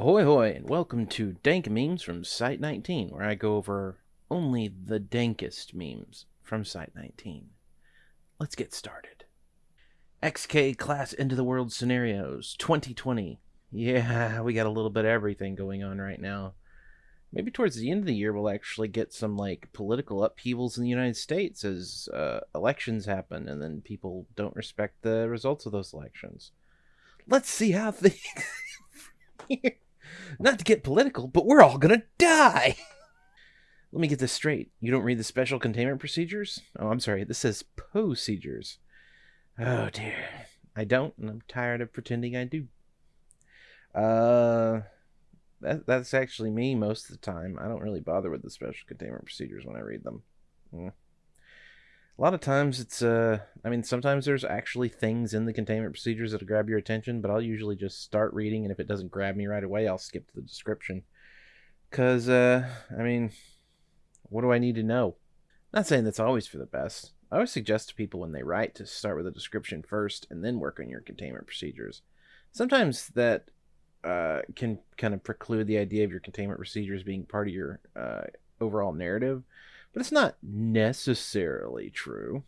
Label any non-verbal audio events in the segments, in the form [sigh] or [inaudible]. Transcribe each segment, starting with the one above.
Ahoy hoy, and welcome to Dank Memes from Site 19, where I go over only the dankest memes from Site 19. Let's get started. XK Class Into the World Scenarios 2020. Yeah, we got a little bit of everything going on right now. Maybe towards the end of the year, we'll actually get some like political upheavals in the United States as uh, elections happen, and then people don't respect the results of those elections. Let's see how [laughs] things. [laughs] Not to get political, but we're all gonna die. [laughs] Let me get this straight. You don't read the special containment procedures? Oh, I'm sorry. This says procedures. Oh dear. I don't, and I'm tired of pretending I do. Uh, that, that's actually me most of the time. I don't really bother with the special containment procedures when I read them. Mm. A lot of times it's, uh, I mean, sometimes there's actually things in the containment procedures that'll grab your attention, but I'll usually just start reading, and if it doesn't grab me right away, I'll skip to the description. Because, uh, I mean, what do I need to know? Not saying that's always for the best. I always suggest to people when they write to start with a description first and then work on your containment procedures. Sometimes that uh, can kind of preclude the idea of your containment procedures being part of your uh, overall narrative, but it's not necessarily true.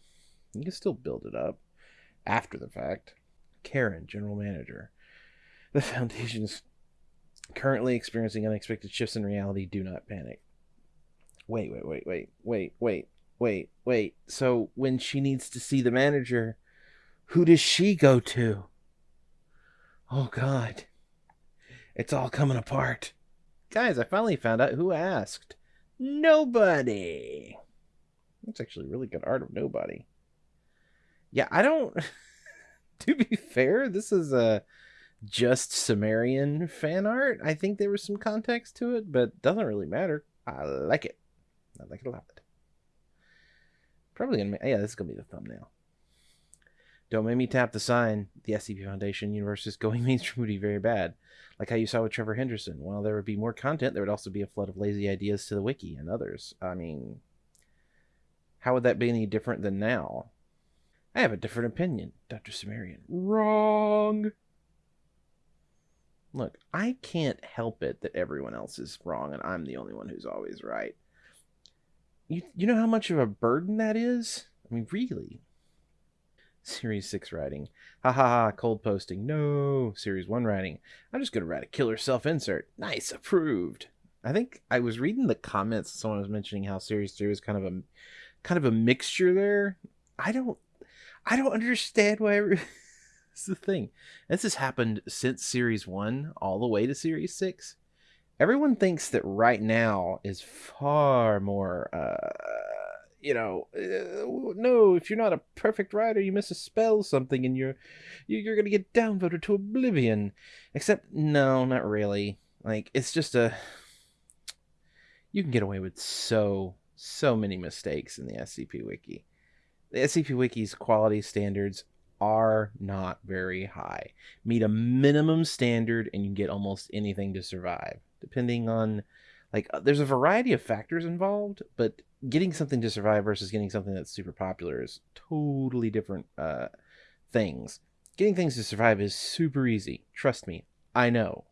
You can still build it up after the fact. Karen, General Manager. The [laughs] Foundation is currently experiencing unexpected shifts in reality. Do not panic. Wait, wait, wait, wait, wait, wait, wait, wait. So when she needs to see the manager, who does she go to? Oh, God. It's all coming apart. Guys, I finally found out who asked. Nobody. That's actually really good art of nobody. Yeah, I don't. [laughs] to be fair, this is a just Cimmerian fan art. I think there was some context to it, but doesn't really matter. I like it. I like it a lot. Probably gonna. Yeah, this is gonna be the thumbnail. Don't make me tap the sign. The SCP Foundation universe is going [laughs] mainstream would be very bad. Like how you saw with Trevor Henderson. While there would be more content, there would also be a flood of lazy ideas to the wiki and others. I mean, how would that be any different than now? I have a different opinion, Dr. Cimmerian. Wrong. Look, I can't help it that everyone else is wrong and I'm the only one who's always right. You, you know how much of a burden that is? I mean, really? Series 6 writing. Ha ha ha, cold posting. No. Series 1 writing. I'm just going to write a killer self insert. Nice, approved. I think I was reading the comments. Someone was mentioning how Series 3 was kind of a kind of a mixture there. I don't I don't understand why it's [laughs] the thing. This has happened since Series 1 all the way to Series 6. Everyone thinks that right now is far more uh you know, uh, no, if you're not a perfect writer, you miss a spell something and you're you're going to get downvoted to oblivion. Except no, not really. Like it's just a you can get away with so so many mistakes in the SCP wiki. The SCP wiki's quality standards are not very high. Meet a minimum standard and you can get almost anything to survive, depending on like uh, there's a variety of factors involved, but getting something to survive versus getting something that's super popular is totally different uh, things. Getting things to survive is super easy. Trust me, I know.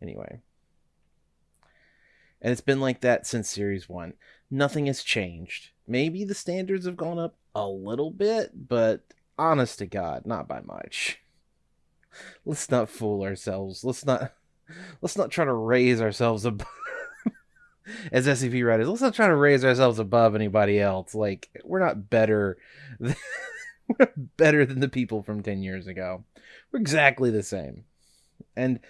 Anyway. And it's been like that since Series 1. Nothing has changed. Maybe the standards have gone up a little bit, but honest to God, not by much. [laughs] Let's not fool ourselves. Let's not let's not try to raise ourselves above [laughs] as SCP writers. Let's not try to raise ourselves above anybody else. Like we're not better. [laughs] Than, we're better than the people from ten years ago. We're exactly the same, and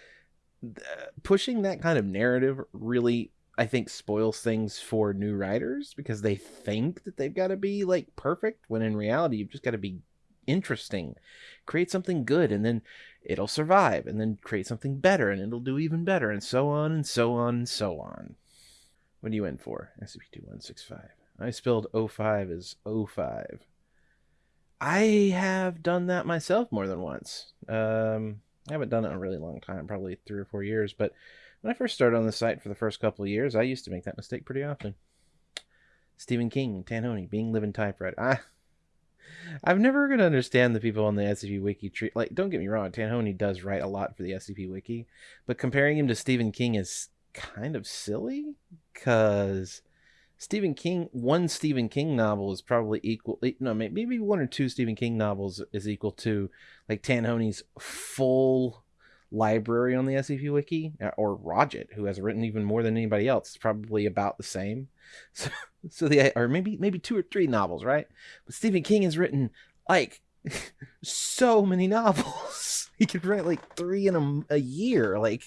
uh, pushing that kind of narrative really I think spoils things for new writers because they think that they've got to be like perfect when in reality you've just got to be interesting. Create something good and then it'll survive and then create something better and it'll do even better and so on and so on and so on. What are you in for? SCP-2165. I spelled 05 as 05. I have done that myself more than once. Um, I haven't done it in a really long time, probably three or four years, but when I first started on the site for the first couple of years, I used to make that mistake pretty often. Stephen King, Tanhony, Being Living Typewriter. I, I've never gonna understand the people on the SCP Wiki treat like. Don't get me wrong, Tanhony does write a lot for the SCP Wiki, but comparing him to Stephen King is kind of silly because Stephen King, one Stephen King novel is probably equal. Eh, no, maybe one or two Stephen King novels is equal to like Tanhony's full library on the SCP Wiki, uh, or Rodgett, who has written even more than anybody else, probably about the same. [laughs] So, so the or maybe maybe two or three novels, right? But Stephen King has written like [laughs] so many novels. [laughs] he could write like three in a, a year. Like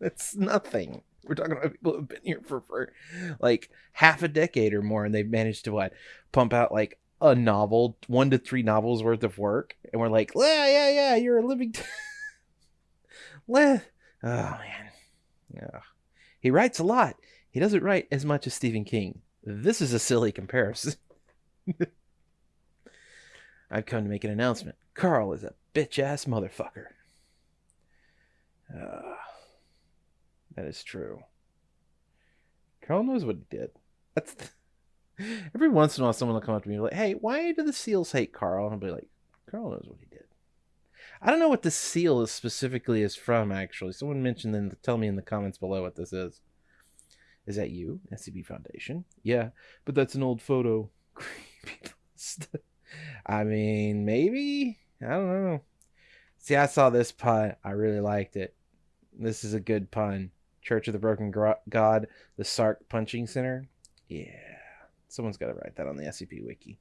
that's nothing. We're talking about people who've been here for, for like half a decade or more, and they've managed to what pump out like a novel, one to three novels worth of work, and we're like, yeah, yeah, yeah, you're a living. T- oh man, yeah. He writes a lot. He doesn't write as much as Stephen King. This is a silly comparison. [laughs] I've come to make an announcement. Carl is a bitch ass motherfucker. Uh, that is true. Carl knows what he did. That's [laughs] every once in a while someone will come up to me and be like, "Hey, why do the seals hate Carl?" And I'll be like, "Carl knows what he did." I don't know what this seal is specifically is from. Actually, someone mentioned then. Tell me in the comments below what this is. Is that you, SCP Foundation? Yeah, but that's an old photo. [laughs] I mean, maybe. I don't know. See, I saw this pun. I really liked it. This is a good pun. Church of the Broken God, the Sark Punching Center. Yeah, someone's got to write that on the SCP Wiki.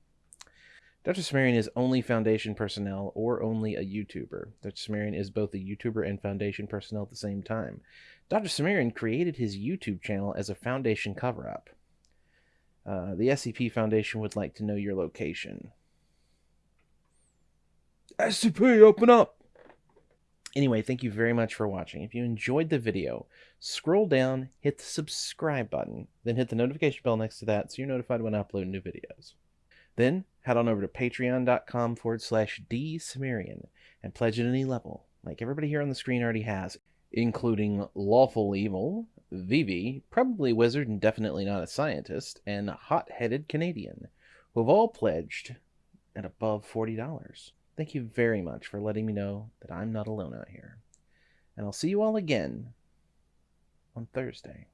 Dr. Cimmerian is only Foundation personnel or only a YouTuber. Dr. Cimmerian is both a YouTuber and Foundation personnel at the same time. Dr. Cimmerian created his YouTube channel as a Foundation cover up. Uh, the SCP Foundation would like to know your location. SCP, open up! Anyway, thank you very much for watching. If you enjoyed the video, scroll down, hit the subscribe button, then hit the notification bell next to that so you're notified when I upload new videos. Then head on over to patreon.com forward slash dsumerian and pledge at any level, like everybody here on the screen already has, including Lawful Evil, Vivi, probably wizard and definitely not a scientist, and Hot Headed Canadian, who have all pledged at above $40. Thank you very much for letting me know that I'm not alone out here. And I'll see you all again on Thursday.